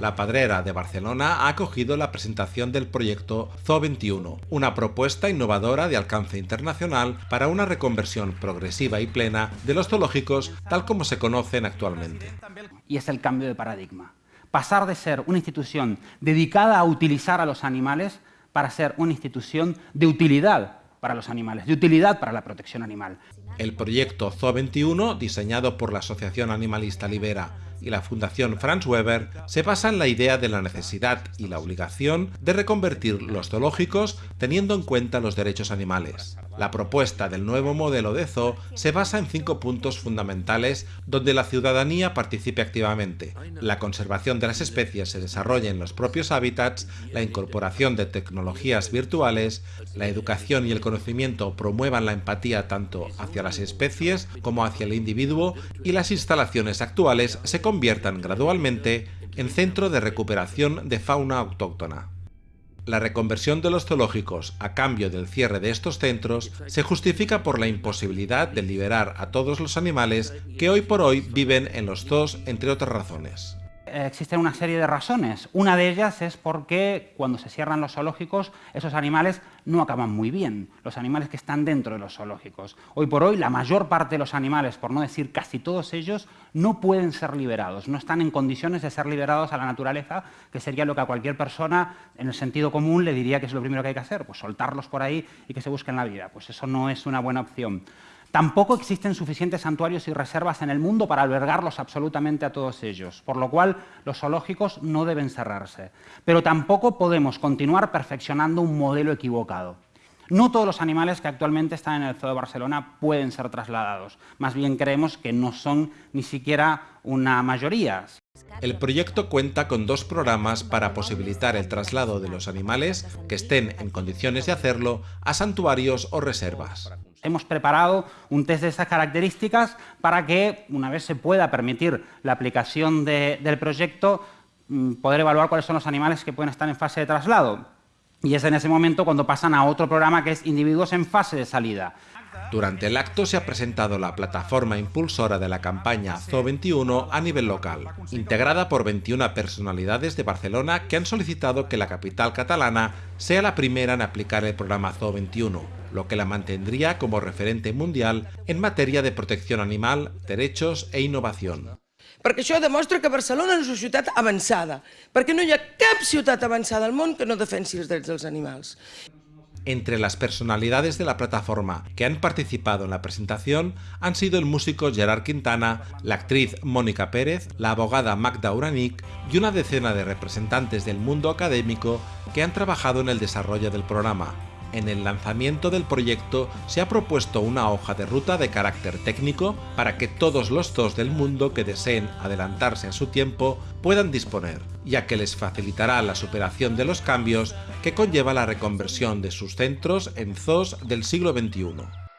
La Padrera de Barcelona ha acogido la presentación del proyecto Zoo 21, una propuesta innovadora de alcance internacional para una reconversión progresiva y plena de los zoológicos tal como se conocen actualmente. Y es el cambio de paradigma. Pasar de ser una institución dedicada a utilizar a los animales para ser una institución de utilidad para los animales, de utilidad para la protección animal. El proyecto Zoo 21, diseñado por la Asociación Animalista Libera y la Fundación Franz Weber se basa en la idea de la necesidad y la obligación de reconvertir los zoológicos teniendo en cuenta los derechos animales. La propuesta del nuevo modelo de zoo se basa en cinco puntos fundamentales donde la ciudadanía participe activamente. La conservación de las especies se desarrolla en los propios hábitats, la incorporación de tecnologías virtuales, la educación y el conocimiento promuevan la empatía tanto hacia las especies como hacia el individuo y las instalaciones actuales se conviertan gradualmente en centro de recuperación de fauna autóctona. La reconversión de los zoológicos a cambio del cierre de estos centros se justifica por la imposibilidad de liberar a todos los animales que hoy por hoy viven en los zoos, entre otras razones. Existen una serie de razones. Una de ellas es porque cuando se cierran los zoológicos, esos animales no acaban muy bien, los animales que están dentro de los zoológicos. Hoy por hoy, la mayor parte de los animales, por no decir casi todos ellos, no pueden ser liberados, no están en condiciones de ser liberados a la naturaleza, que sería lo que a cualquier persona, en el sentido común, le diría que es lo primero que hay que hacer, pues soltarlos por ahí y que se busquen la vida. Pues eso no es una buena opción. Tampoco existen suficientes santuarios y reservas en el mundo para albergarlos absolutamente a todos ellos, por lo cual los zoológicos no deben cerrarse. Pero tampoco podemos continuar perfeccionando un modelo equivocado. No todos los animales que actualmente están en el Zoo de Barcelona pueden ser trasladados. Más bien creemos que no son ni siquiera una mayoría. El proyecto cuenta con dos programas para posibilitar el traslado de los animales que estén en condiciones de hacerlo a santuarios o reservas. Hemos preparado un test de esas características para que, una vez se pueda permitir la aplicación del proyecto, mm, poder evaluar cuáles son los animales que pueden estar en fase de traslado. Y es en ese momento cuando pasan a otro programa que es individuos en fase de salida. Durante el acto se ha presentado la plataforma impulsora de la campaña Zoo 21 a nivel local, integrada por 21 personalidades de Barcelona que han solicitado que la capital catalana sea la primera en aplicar el programa Zoo 21, lo que la mantendría como referente mundial en materia de protección animal, derechos e innovación. Perquè això demostra que Barcelona és una ciutat avançada, perquè no hi ha cap ciutat avançada al món que no defensi els drets dels animals. Entre las personalidades de la plataforma que han participado en la presentación han sido el músico Gerard Quintana, la actriz Mónica Pérez, la abogada Magda Uranic y una decena de representantes del mundo académico que han trabajado en el desarrollo del programa, en el lanzamiento del proyecto se ha propuesto una hoja de ruta de carácter técnico para que todos los zoos del mundo que deseen adelantarse a su tiempo puedan disponer, ya que les facilitará la superación de los cambios que conlleva la reconversión de sus centros en zoos del siglo XXI.